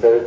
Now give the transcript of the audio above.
They're